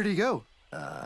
Where'd he go? Uh,